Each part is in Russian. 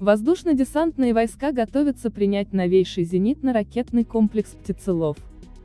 Воздушно-десантные войска готовятся принять новейший зенитно-ракетный комплекс «Птицелов».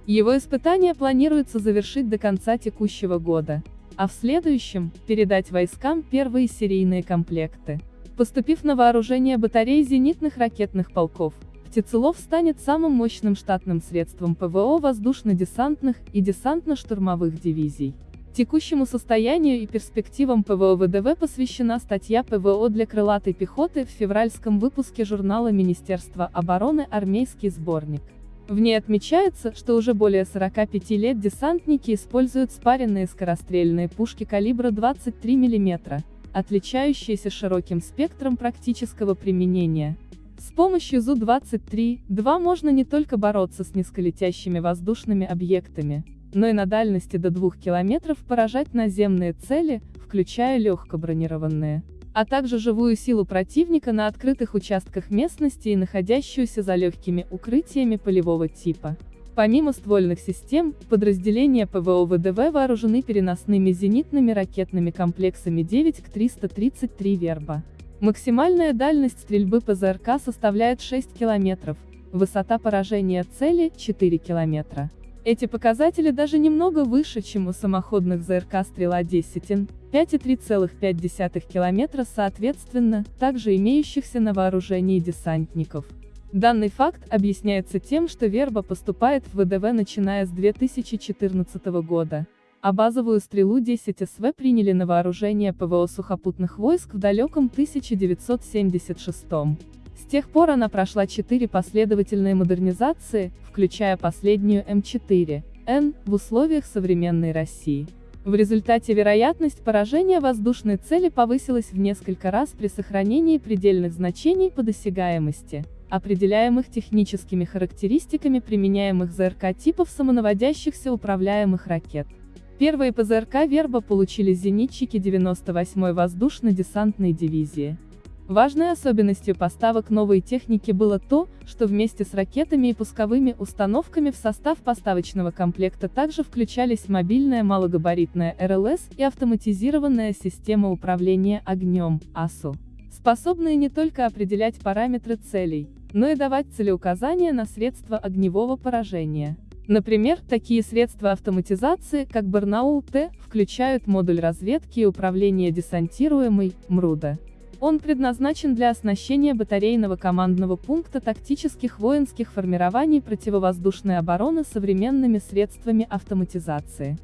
Его испытания планируется завершить до конца текущего года, а в следующем – передать войскам первые серийные комплекты. Поступив на вооружение батареи зенитных ракетных полков, «Птицелов» станет самым мощным штатным средством ПВО воздушно-десантных и десантно-штурмовых дивизий. Текущему состоянию и перспективам ПВО ВДВ посвящена статья ПВО для крылатой пехоты в февральском выпуске журнала Министерства обороны «Армейский сборник». В ней отмечается, что уже более 45 лет десантники используют спаренные скорострельные пушки калибра 23 мм, отличающиеся широким спектром практического применения. С помощью ЗУ-23-2 можно не только бороться с низколетящими воздушными объектами, но и на дальности до 2 километров поражать наземные цели, включая легкобронированные, а также живую силу противника на открытых участках местности и находящуюся за легкими укрытиями полевого типа. Помимо ствольных систем, подразделения ПВО ВДВ вооружены переносными зенитными ракетными комплексами 9 к 333 «Верба». Максимальная дальность стрельбы ПЗРК составляет 6 километров, высота поражения цели – 4 километра. Эти показатели даже немного выше, чем у самоходных ЗРК «Стрела-10Н», 5,3,5 км соответственно, также имеющихся на вооружении десантников. Данный факт объясняется тем, что верба поступает в ВДВ начиная с 2014 года, а базовую стрелу 10 СВ приняли на вооружение ПВО сухопутных войск в далеком 1976 -м. С тех пор она прошла четыре последовательные модернизации, включая последнюю М4, в условиях современной России. В результате вероятность поражения воздушной цели повысилась в несколько раз при сохранении предельных значений по досягаемости, определяемых техническими характеристиками применяемых ЗРК типов самонаводящихся управляемых ракет. Первые ПЗРК «Верба» получили зенитчики 98-й воздушно-десантной дивизии. Важной особенностью поставок новой техники было то, что вместе с ракетами и пусковыми установками в состав поставочного комплекта также включались мобильная малогабаритная РЛС и автоматизированная система управления огнем, АСУ, способные не только определять параметры целей, но и давать целеуказания на средства огневого поражения. Например, такие средства автоматизации, как Барнаул-Т, включают модуль разведки и управления десантируемой, МРУДа. Он предназначен для оснащения батарейного командного пункта тактических воинских формирований противовоздушной обороны современными средствами автоматизации.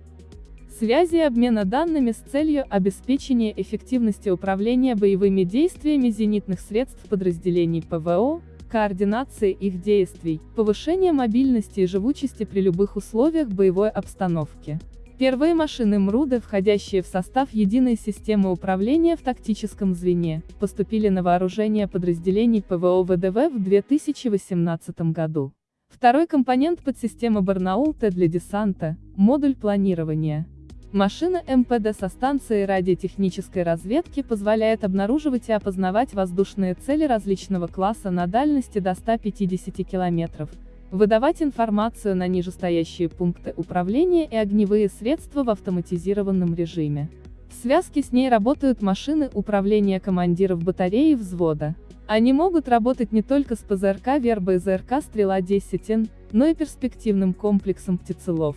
Связи и обмена данными с целью обеспечения эффективности управления боевыми действиями зенитных средств подразделений ПВО, координации их действий, повышение мобильности и живучести при любых условиях боевой обстановки. Первые машины МРУДы, входящие в состав единой системы управления в тактическом звене, поступили на вооружение подразделений ПВО ВДВ в 2018 году. Второй компонент подсистемы Барнаул-Т для десанта – модуль планирования. Машина МПД со станцией радиотехнической разведки позволяет обнаруживать и опознавать воздушные цели различного класса на дальности до 150 километров, выдавать информацию на нижестоящие пункты управления и огневые средства в автоматизированном режиме. В связке с ней работают машины управления командиров батареи взвода. Они могут работать не только с ПЗРК Верба и ЗРК Стрела-10Н, но и перспективным комплексом птицелов.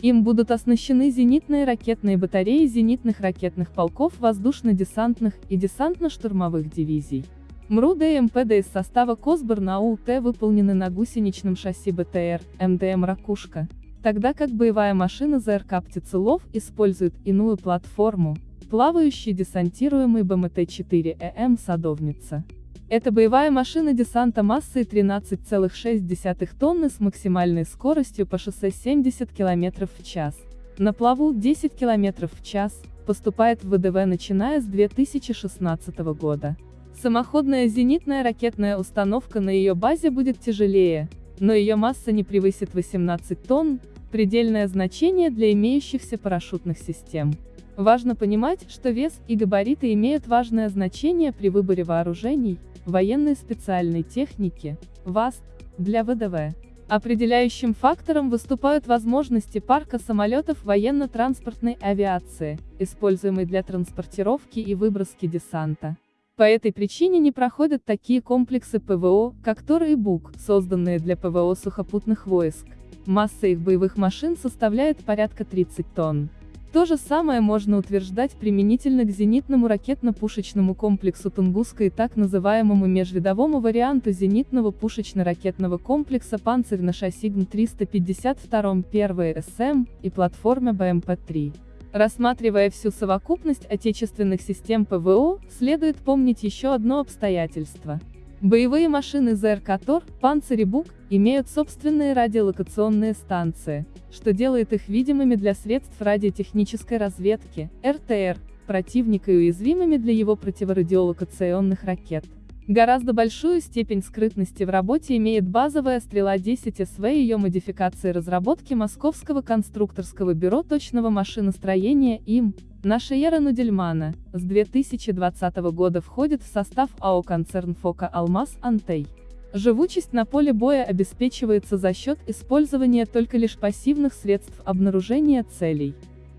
Им будут оснащены зенитные ракетные батареи зенитных ракетных полков воздушно-десантных и десантно-штурмовых дивизий. МРУ и МПД из состава Косборна АУТ выполнены на гусеничном шасси БТР, МДМ «Ракушка», тогда как боевая машина ЗРК «Птицелов» использует иную платформу, плавающий десантируемый БМТ-4ЭМ «Садовница». Это боевая машина десанта массой 13,6 тонны с максимальной скоростью по шоссе 70 км в час. На плаву 10 км в час, поступает в ВДВ начиная с 2016 года. Самоходная зенитная ракетная установка на ее базе будет тяжелее, но ее масса не превысит 18 тонн, предельное значение для имеющихся парашютных систем. Важно понимать, что вес и габариты имеют важное значение при выборе вооружений, военной специальной техники, ВАСТ, для ВДВ. Определяющим фактором выступают возможности парка самолетов военно-транспортной авиации, используемой для транспортировки и выброски десанта. По этой причине не проходят такие комплексы ПВО, как Тор и Бук, созданные для ПВО сухопутных войск. Масса их боевых машин составляет порядка 30 тонн. То же самое можно утверждать применительно к зенитному ракетно-пушечному комплексу Тунгуска и так называемому межвидовому варианту зенитного пушечно-ракетного комплекса «Панцирь» на шасси ГМ-352 1 СМ и платформе БМП-3. Рассматривая всю совокупность отечественных систем ПВО, следует помнить еще одно обстоятельство. Боевые машины ЗРК ТОР, «Панцирь» имеют собственные радиолокационные станции, что делает их видимыми для средств радиотехнической разведки, РТР, противника и уязвимыми для его противорадиолокационных ракет. Гораздо большую степень скрытности в работе имеет базовая «Стрела-10 СВ» и ее модификации разработки Московского конструкторского бюро точного машиностроения им, наша Ера Нудельмана, с 2020 года входит в состав АО «Концерн Фока Алмаз Антей». Живучесть на поле боя обеспечивается за счет использования только лишь пассивных средств обнаружения целей.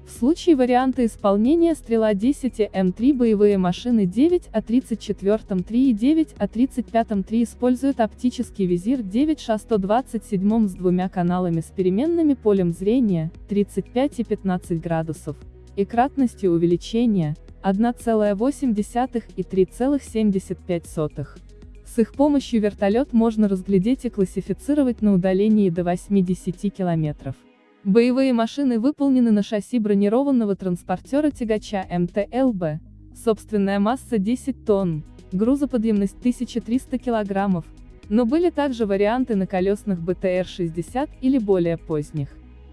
В случае варианта исполнения «Стрела-10» М3 боевые машины 9 а 34 3 и 9 а 35 3 используют оптический визир 9 ша 127 с двумя каналами с переменными полем зрения, 35 и 15 градусов, и кратностью увеличения, 1,8 и 3,75. С их помощью вертолет можно разглядеть и классифицировать на удалении до 8-10 километров. Боевые машины выполнены на шасси бронированного транспортера-тягача МТЛБ. Собственная масса 10 тонн, грузоподъемность 1300 килограммов, но были также варианты на колесных БТР-60 или более поздних.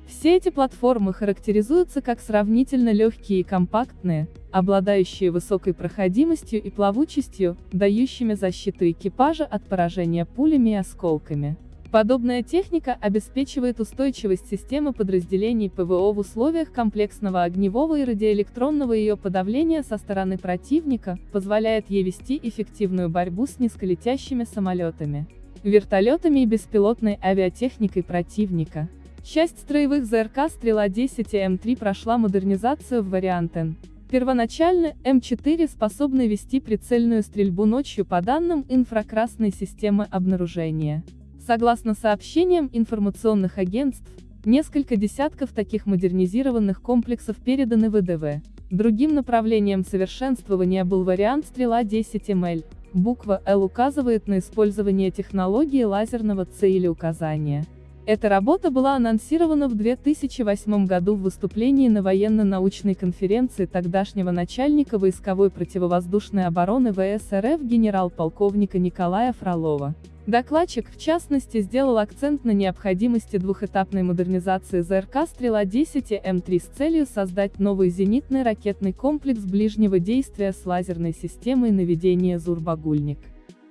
Все эти платформы характеризуются как сравнительно легкие и компактные, обладающие высокой проходимостью и плавучестью, дающими защиту экипажа от поражения пулями и осколками. Подобная техника обеспечивает устойчивость системы подразделений ПВО в условиях комплексного огневого и радиоэлектронного ее подавления со стороны противника, позволяет ей вести эффективную борьбу с низколетящими самолетами, вертолетами и беспилотной авиатехникой противника. Часть строевых ЗРК «Стрела-10» и М3 прошла модернизацию в вариант Н. Первоначально, М4 способны вести прицельную стрельбу ночью по данным инфракрасной системы обнаружения. Согласно сообщениям информационных агентств, несколько десятков таких модернизированных комплексов переданы ВДВ. Другим направлением совершенствования был вариант «Стрела-10МЛ». Буква «Л» указывает на использование технологии лазерного цели указания. Эта работа была анонсирована в 2008 году в выступлении на военно-научной конференции тогдашнего начальника войсковой противовоздушной обороны ВС РФ генерал-полковника Николая Фролова. Докладчик, в частности, сделал акцент на необходимости двухэтапной модернизации ЗРК «Стрела-10» и М3 с целью создать новый зенитный ракетный комплекс ближнего действия с лазерной системой наведения «Зур-Багульник».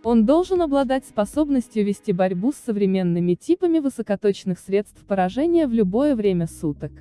Он должен обладать способностью вести борьбу с современными типами высокоточных средств поражения в любое время суток.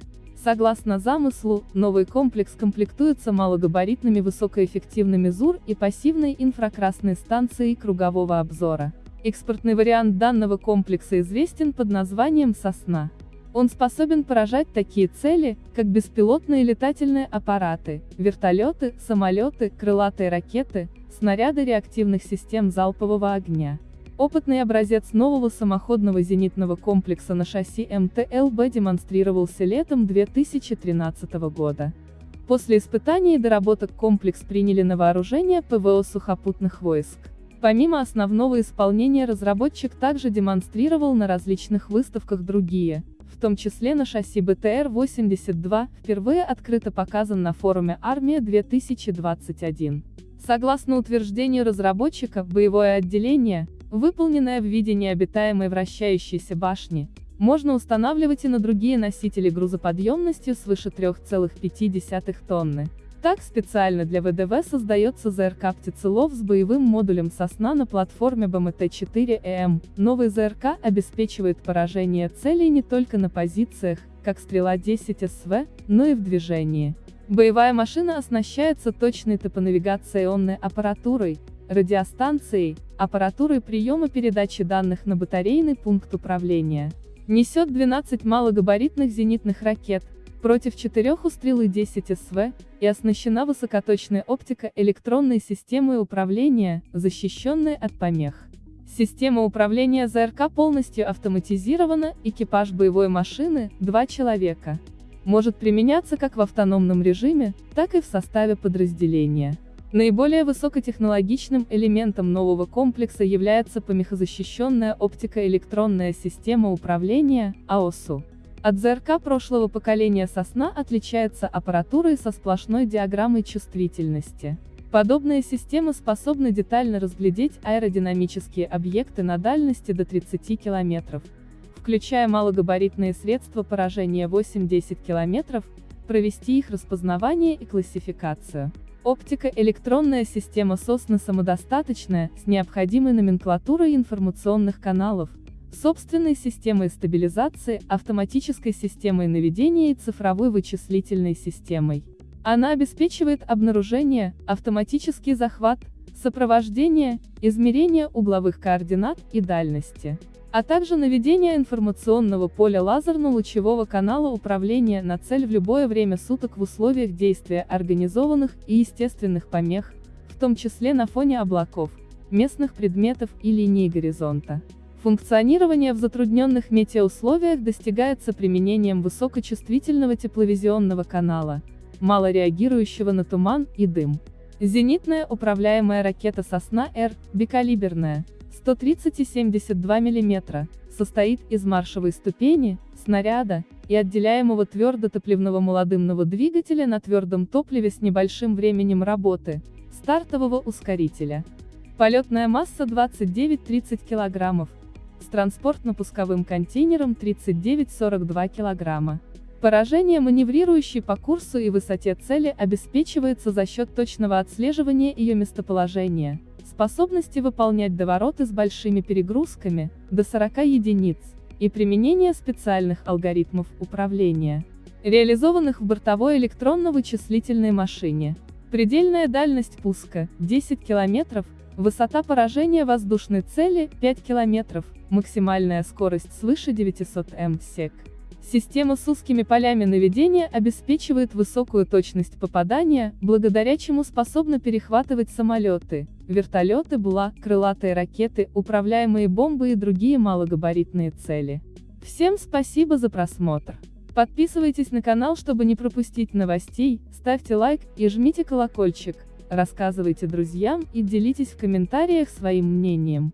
Согласно замыслу, новый комплекс комплектуется малогабаритными высокоэффективными ЗУР и пассивной инфракрасной станцией кругового обзора. Экспортный вариант данного комплекса известен под названием «Сосна». Он способен поражать такие цели, как беспилотные летательные аппараты, вертолеты, самолеты, крылатые ракеты, снаряды реактивных систем залпового огня. Опытный образец нового самоходного зенитного комплекса на шасси МТЛБ демонстрировался летом 2013 года. После испытаний и доработок комплекс приняли на вооружение ПВО сухопутных войск. Помимо основного исполнения разработчик также демонстрировал на различных выставках другие, в том числе на шасси БТР-82, впервые открыто показан на форуме «Армия-2021». Согласно утверждению разработчика, боевое отделение, выполненное в виде необитаемой вращающейся башни, можно устанавливать и на другие носители грузоподъемностью свыше 3,5 тонны. Так специально для ВДВ создается ЗРК «Птицелов» с боевым модулем «Сосна» на платформе БМТ-4ЭМ. Новый ЗРК обеспечивает поражение целей не только на позициях, как «Стрела-10 СВ», но и в движении. Боевая машина оснащается точной топонавигационной аппаратурой, радиостанцией, аппаратурой приема передачи данных на батарейный пункт управления. Несет 12 малогабаритных зенитных ракет, против четырех у стрелы 10 СВ, и оснащена высокоточной оптико-электронной системой управления, защищенной от помех. Система управления ЗРК полностью автоматизирована, экипаж боевой машины, два человека. Может применяться как в автономном режиме, так и в составе подразделения. Наиболее высокотехнологичным элементом нового комплекса является помехозащищенная оптико-электронная система управления, АОСУ. От ЗРК прошлого поколения «Сосна» отличается аппаратурой со сплошной диаграммой чувствительности. Подобные системы способны детально разглядеть аэродинамические объекты на дальности до 30 км, включая малогабаритные средства поражения 8-10 км, провести их распознавание и классификацию. Оптико-электронная система Сосны самодостаточная, с необходимой номенклатурой информационных каналов, собственной системой стабилизации, автоматической системой наведения и цифровой вычислительной системой. Она обеспечивает обнаружение, автоматический захват, сопровождение, измерение угловых координат и дальности а также наведение информационного поля лазерно-лучевого канала управления на цель в любое время суток в условиях действия организованных и естественных помех, в том числе на фоне облаков, местных предметов и линий горизонта. Функционирование в затрудненных метеоусловиях достигается применением высокочувствительного тепловизионного канала, мало реагирующего на туман и дым. Зенитная управляемая ракета «Сосна-Р», бикалиберная, 130 и 72 мм, состоит из маршевой ступени, снаряда, и отделяемого твердотопливного молодымного двигателя на твердом топливе с небольшим временем работы, стартового ускорителя. Полетная масса 29-30 кг, с транспортно-пусковым контейнером 39-42 кг. Поражение маневрирующей по курсу и высоте цели обеспечивается за счет точного отслеживания ее местоположения способности выполнять довороты с большими перегрузками, до 40 единиц, и применение специальных алгоритмов управления, реализованных в бортовой электронно-вычислительной машине. Предельная дальность пуска – 10 км, высота поражения воздушной цели – 5 км, максимальная скорость свыше 900 м сек. Система с узкими полями наведения обеспечивает высокую точность попадания, благодаря чему способна перехватывать самолеты, вертолеты БЛА, крылатые ракеты, управляемые бомбы и другие малогабаритные цели. Всем спасибо за просмотр. Подписывайтесь на канал, чтобы не пропустить новостей, ставьте лайк и жмите колокольчик, рассказывайте друзьям и делитесь в комментариях своим мнением.